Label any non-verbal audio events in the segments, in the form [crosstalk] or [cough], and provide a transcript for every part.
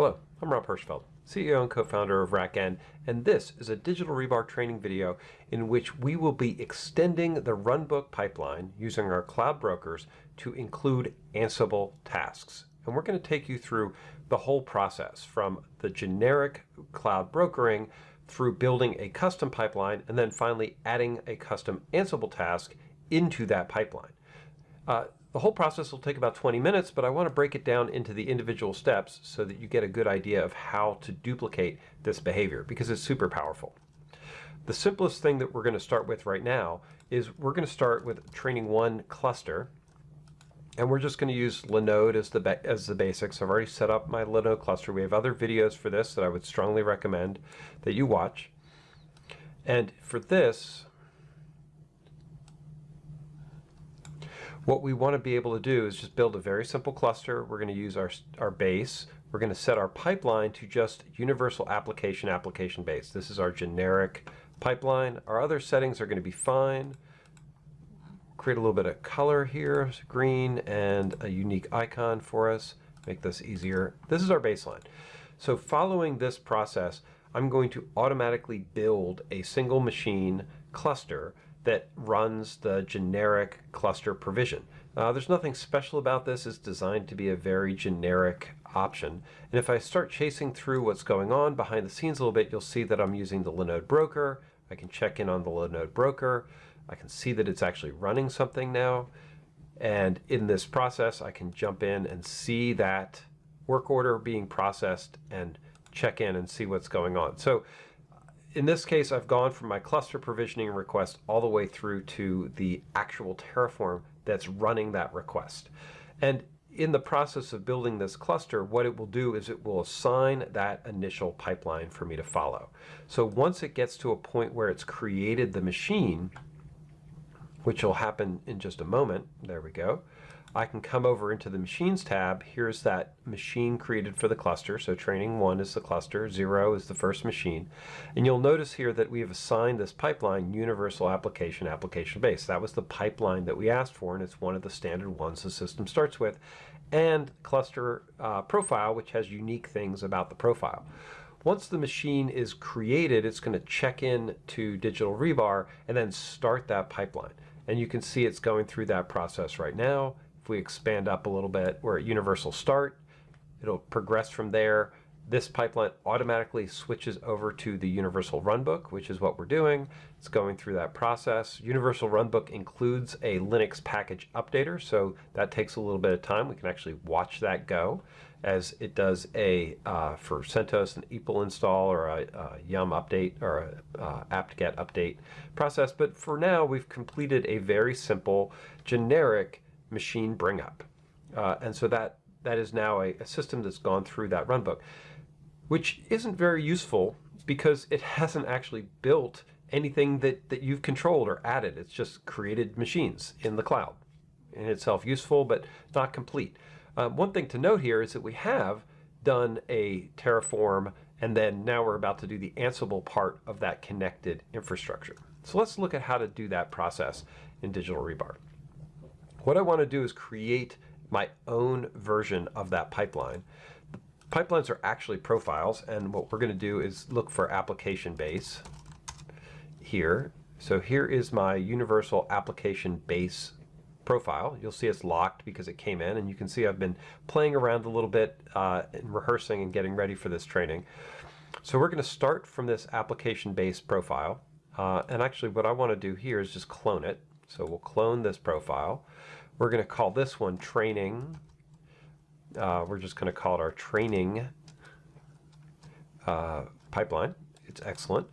Hello, I'm Rob Hirschfeld, CEO and co-founder of RackN, and this is a digital rebar training video in which we will be extending the runbook pipeline using our cloud brokers to include Ansible tasks. And we're going to take you through the whole process from the generic cloud brokering through building a custom pipeline and then finally adding a custom Ansible task into that pipeline. Uh, the whole process will take about 20 minutes, but I want to break it down into the individual steps so that you get a good idea of how to duplicate this behavior because it's super powerful. The simplest thing that we're going to start with right now is we're going to start with training one cluster and we're just going to use Linode as the as the basics. I've already set up my Linode cluster. We have other videos for this that I would strongly recommend that you watch. And for this, What we want to be able to do is just build a very simple cluster. We're going to use our, our base. We're going to set our pipeline to just universal application application base. This is our generic pipeline. Our other settings are going to be fine. Create a little bit of color here, green, and a unique icon for us. Make this easier. This is our baseline. So following this process, I'm going to automatically build a single machine cluster that runs the generic cluster provision. Uh, there's nothing special about this. It's designed to be a very generic option. And if I start chasing through what's going on behind the scenes a little bit, you'll see that I'm using the Linode broker. I can check in on the Linode broker. I can see that it's actually running something now. And in this process, I can jump in and see that work order being processed and check in and see what's going on. So in this case, I've gone from my cluster provisioning request all the way through to the actual Terraform that's running that request. And in the process of building this cluster, what it will do is it will assign that initial pipeline for me to follow. So once it gets to a point where it's created the machine, which will happen in just a moment, there we go, I can come over into the Machines tab. Here's that machine created for the cluster. So training one is the cluster, zero is the first machine. And you'll notice here that we have assigned this pipeline Universal Application Application Base. That was the pipeline that we asked for, and it's one of the standard ones the system starts with. And cluster uh, profile, which has unique things about the profile. Once the machine is created, it's going to check in to Digital Rebar and then start that pipeline. And you can see it's going through that process right now we expand up a little bit, we're at universal start. It'll progress from there. This pipeline automatically switches over to the universal runbook, which is what we're doing. It's going through that process. Universal runbook includes a Linux package updater, so that takes a little bit of time. We can actually watch that go as it does a, uh, for CentOS, an EPEL install or a, a yum update or a uh, apt-get update process. But for now, we've completed a very simple, generic machine bring up. Uh, and so that, that is now a, a system that's gone through that runbook, which isn't very useful because it [laughs] hasn't actually built anything that, that you've controlled or added. It's just created machines in the cloud. In itself useful, but not complete. Uh, one thing to note here is that we have done a Terraform, and then now we're about to do the Ansible part of that connected infrastructure. So let's look at how to do that process in Digital Rebar. What I want to do is create my own version of that pipeline. Pipelines are actually profiles, and what we're going to do is look for application base here. So here is my universal application base profile. You'll see it's locked because it came in, and you can see I've been playing around a little bit uh, and rehearsing and getting ready for this training. So we're going to start from this application base profile. Uh, and actually what I want to do here is just clone it. So we'll clone this profile. We're going to call this one training. Uh, we're just going to call it our training uh, pipeline. It's excellent.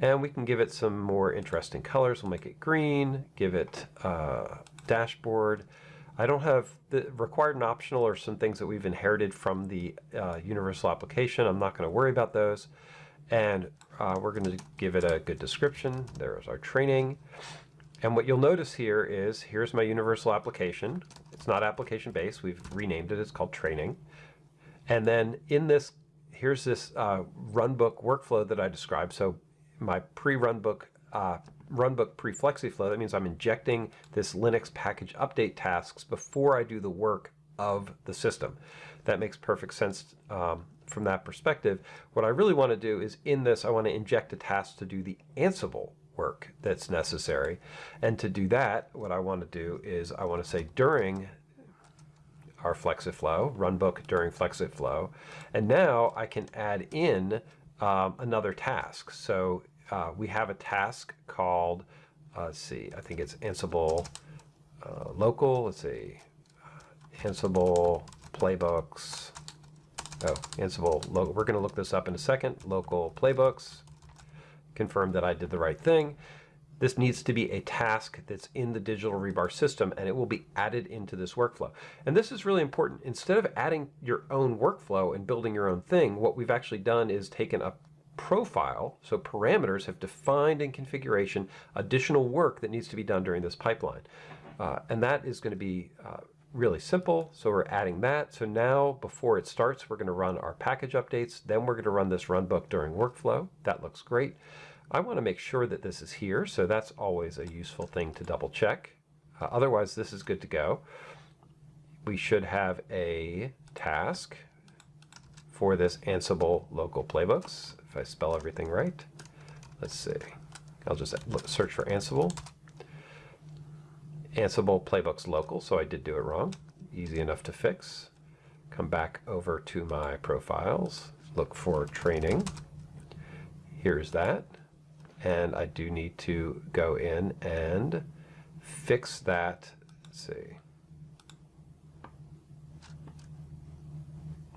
And we can give it some more interesting colors. We'll make it green, give it uh, dashboard. I don't have the required and optional or some things that we've inherited from the uh, universal application. I'm not going to worry about those. And uh, we're going to give it a good description. There's our training. And what you'll notice here is, here's my universal application. It's not application based. We've renamed it. It's called training. And then in this, here's this uh, runbook workflow that I described. So my pre-runbook uh, runbook pre-flexiflow, that means I'm injecting this Linux package update tasks before I do the work of the system. That makes perfect sense um, from that perspective. What I really want to do is in this, I want to inject a task to do the Ansible work that's necessary. And to do that, what I want to do is I want to say during our Flexiflow, runbook during Flexiflow. And now I can add in um, another task. So uh, we have a task called, uh, let's see, I think it's Ansible uh, local, let's see, Ansible playbooks. Oh, Ansible, local. we're going to look this up in a second. Local playbooks, confirm that I did the right thing. This needs to be a task that's in the digital rebar system and it will be added into this workflow. And this is really important. Instead of adding your own workflow and building your own thing, what we've actually done is taken a profile, so parameters have defined in configuration additional work that needs to be done during this pipeline. Uh, and that is going to be uh, really simple. So we're adding that. So now before it starts, we're going to run our package updates. Then we're going to run this runbook during workflow. That looks great. I want to make sure that this is here, so that's always a useful thing to double check. Uh, otherwise, this is good to go. We should have a task for this Ansible local playbooks, if I spell everything right. Let's see. I'll just search for Ansible. Ansible playbooks local, so I did do it wrong. Easy enough to fix. Come back over to my profiles, look for training. Here's that and I do need to go in and fix that. Let's see.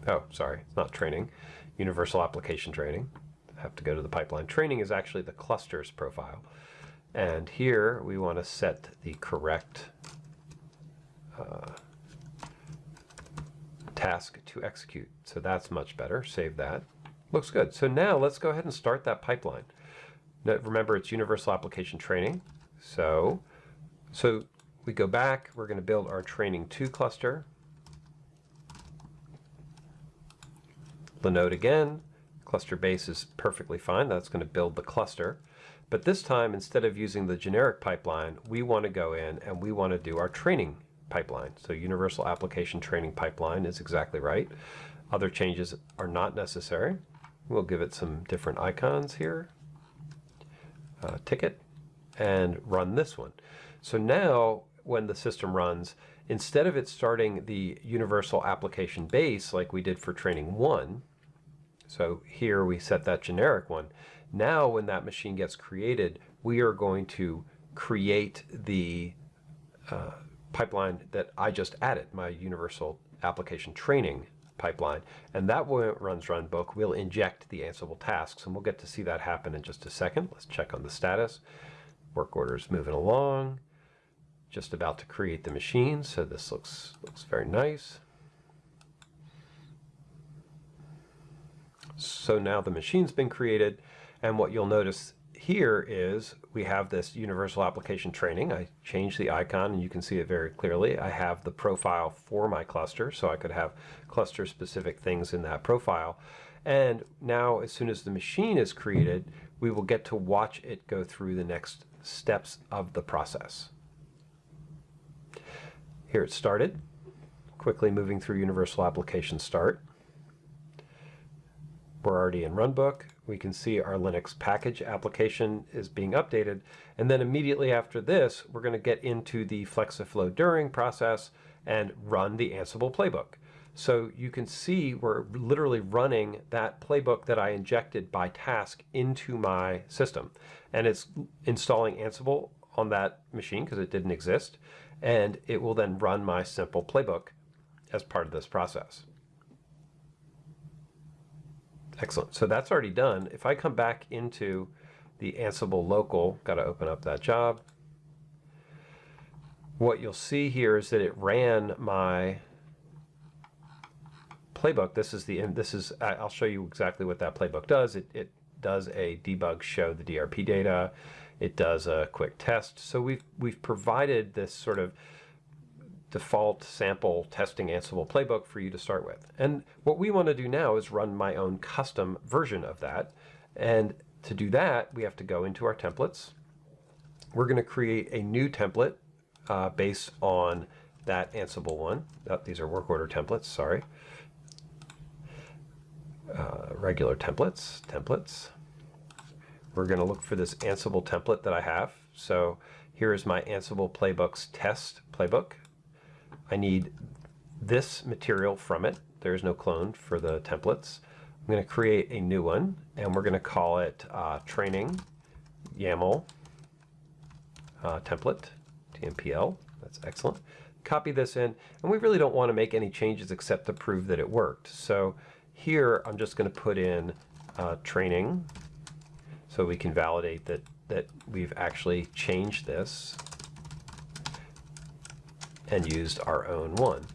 Oh, sorry, it's not training. Universal application training. I have to go to the pipeline. Training is actually the clusters profile. And here we want to set the correct uh, task to execute. So that's much better. Save that. Looks good. So now let's go ahead and start that pipeline. Now, remember, it's universal application training. So, so we go back, we're going to build our training 2 cluster. Linode again. Cluster base is perfectly fine. That's going to build the cluster. But this time, instead of using the generic pipeline, we want to go in and we want to do our training pipeline. So universal application training pipeline is exactly right. Other changes are not necessary. We'll give it some different icons here uh, ticket and run this one. So now when the system runs, instead of it starting the universal application base like we did for training one, so here we set that generic one. Now when that machine gets created, we are going to create the uh, pipeline that I just added, my universal application training pipeline. And that when it runs runbook, we'll inject the Ansible tasks, and we'll get to see that happen in just a second. Let's check on the status. Work order is moving along. Just about to create the machine, so this looks, looks very nice. So now the machine's been created, and what you'll notice here is we have this universal application training. I changed the icon and you can see it very clearly. I have the profile for my cluster, so I could have cluster specific things in that profile. And now as soon as the machine is created, we will get to watch it go through the next steps of the process. Here it started, quickly moving through universal application start. We're already in runbook we can see our Linux package application is being updated. And then immediately after this, we're going to get into the Flexiflow during process and run the Ansible playbook. So you can see we're literally running that playbook that I injected by task into my system. And it's installing Ansible on that machine because it didn't exist. And it will then run my simple playbook as part of this process. Excellent. So that's already done. If I come back into the Ansible local, got to open up that job. What you'll see here is that it ran my playbook. This is the this is I'll show you exactly what that playbook does. It, it does a debug show the DRP data. It does a quick test. So we've we've provided this sort of default sample testing Ansible playbook for you to start with. And what we want to do now is run my own custom version of that. And to do that, we have to go into our templates. We're going to create a new template uh, based on that Ansible one. Oh, these are work order templates, sorry. regular templates, templates. We're going to look for this Ansible template that I have. So here is my Ansible playbooks test playbook. I need this material from it. There's no clone for the templates. I'm going to create a new one and we're going to call it uh, training YAML uh, template, TMPL. That's excellent. Copy this in, and we really don't want to make any changes except to prove that it worked. So here I'm just going to put in uh, training so we can validate that, that we've actually changed this and used our own one.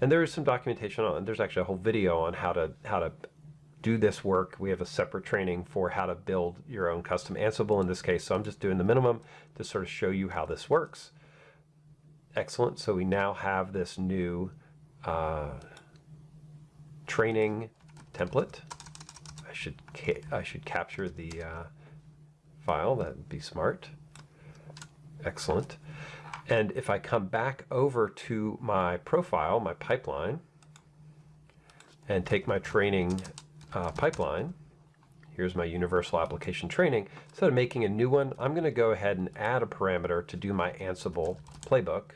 And there is some documentation on, there's actually a whole video on how to, how to do this work. We have a separate training for how to build your own custom Ansible in this case. So I'm just doing the minimum to sort of show you how this works. Excellent. So we now have this new uh, training template. I should I should capture the uh, file. That would be smart. Excellent. And if I come back over to my profile, my pipeline, and take my training uh, pipeline. Here's my universal application training. Instead of making a new one, I'm going to go ahead and add a parameter to do my Ansible playbook.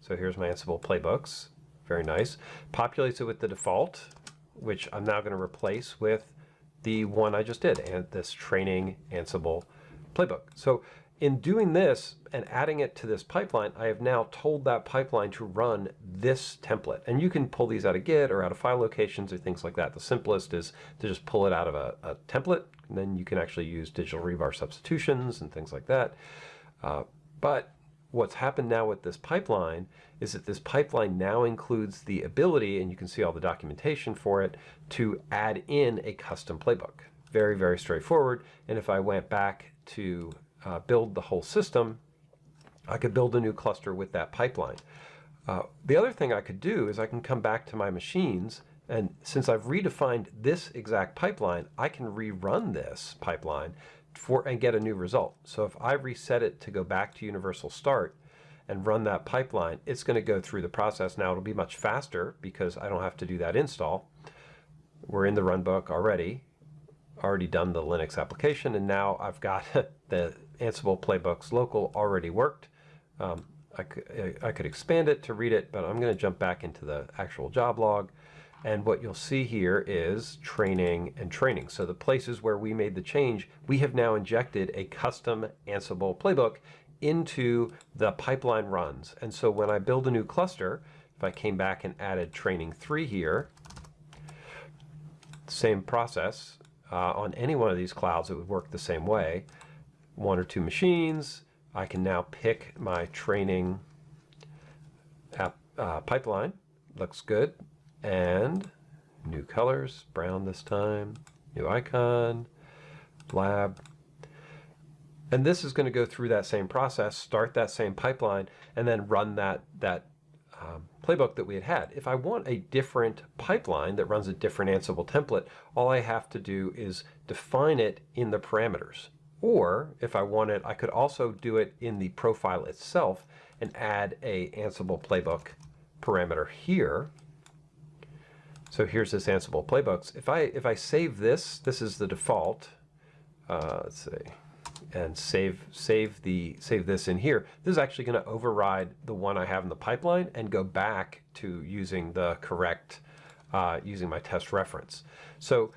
So here's my Ansible playbooks. Very nice. Populates it with the default, which I'm now going to replace with the one I just did, and this training Ansible playbook. So in doing this and adding it to this pipeline, I have now told that pipeline to run this template. And you can pull these out of Git or out of file locations or things like that. The simplest is to just pull it out of a, a template. And then you can actually use digital rebar substitutions and things like that. Uh, but what's happened now with this pipeline is that this pipeline now includes the ability, and you can see all the documentation for it, to add in a custom playbook. Very, very straightforward. And if I went back to uh, build the whole system, I could build a new cluster with that pipeline. Uh, the other thing I could do is I can come back to my machines and since I've redefined this exact pipeline, I can rerun this pipeline for and get a new result. So if I reset it to go back to universal start and run that pipeline, it's going to go through the process. Now it'll be much faster because I don't have to do that install. We're in the runbook already, already done the Linux application, and now I've got [laughs] the Ansible playbooks local already worked. Um, I, could, I could expand it to read it, but I'm going to jump back into the actual job log. And what you'll see here is training and training. So the places where we made the change, we have now injected a custom Ansible playbook into the pipeline runs. And so when I build a new cluster, if I came back and added training 3 here, same process, uh, on any one of these clouds it would work the same way one or two machines. I can now pick my training app, uh, pipeline. Looks good. And new colors, brown this time, new icon, lab. And this is going to go through that same process, start that same pipeline, and then run that, that um, playbook that we had had. If I want a different pipeline that runs a different Ansible template, all I have to do is define it in the parameters. Or if I wanted, I could also do it in the profile itself and add a Ansible playbook parameter here. So here's this Ansible playbooks. If I if I save this, this is the default. Uh, let's see, and save save the save this in here. This is actually going to override the one I have in the pipeline and go back to using the correct uh, using my test reference. So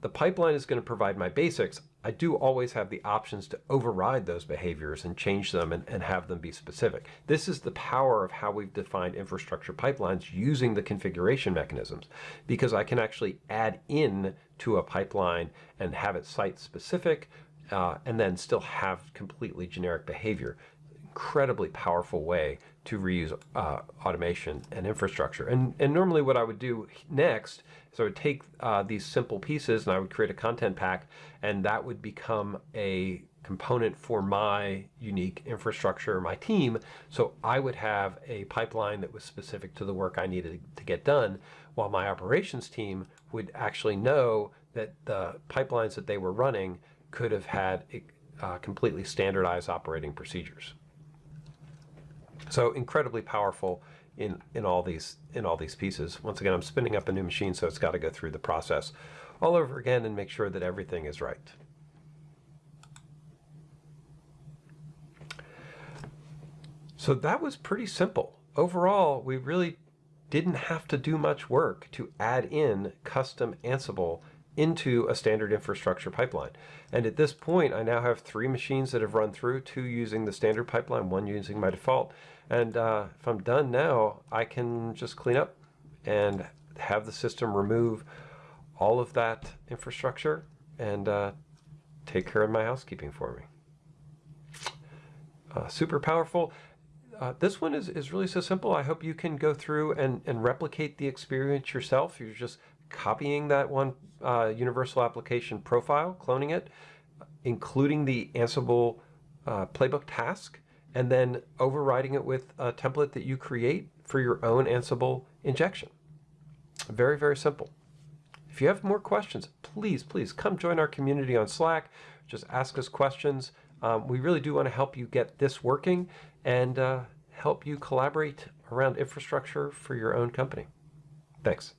the pipeline is going to provide my basics. I do always have the options to override those behaviors and change them and, and, have them be specific. This is the power of how we've defined infrastructure pipelines using the configuration mechanisms because I can actually add in to a pipeline and have it site specific uh, and then still have completely generic behavior. Incredibly powerful way to reuse uh, automation and infrastructure. And, and normally what I would do next so I would take uh, these simple pieces and I would create a content pack and that would become a component for my unique infrastructure, my team. So I would have a pipeline that was specific to the work I needed to get done while my operations team would actually know that the pipelines that they were running could have had uh, completely standardized operating procedures. So incredibly powerful in, in all these in all these pieces. Once again, I'm spinning up a new machine, so it's got to go through the process. all over again and make sure that everything is right. So that was pretty simple. Overall, we really didn't have to do much work to add in custom Ansible into a standard infrastructure pipeline. And at this point, I now have three machines that have run through, two using the standard pipeline, one using my default. And uh, if I'm done now, I can just clean up and have the system remove all of that infrastructure and uh, take care of my housekeeping for me. Uh, super powerful. Uh, this one is, is really so simple. I hope you can go through and, and replicate the experience yourself. You're just copying that one uh, universal application profile, cloning it, including the Ansible uh, playbook task, and then overriding it with a template that you create for your own Ansible injection. Very, very simple. If you have more questions, please, please come join our community on Slack. Just ask us questions. Um, we really do want to help you get this working and uh, help you collaborate around infrastructure for your own company. Thanks.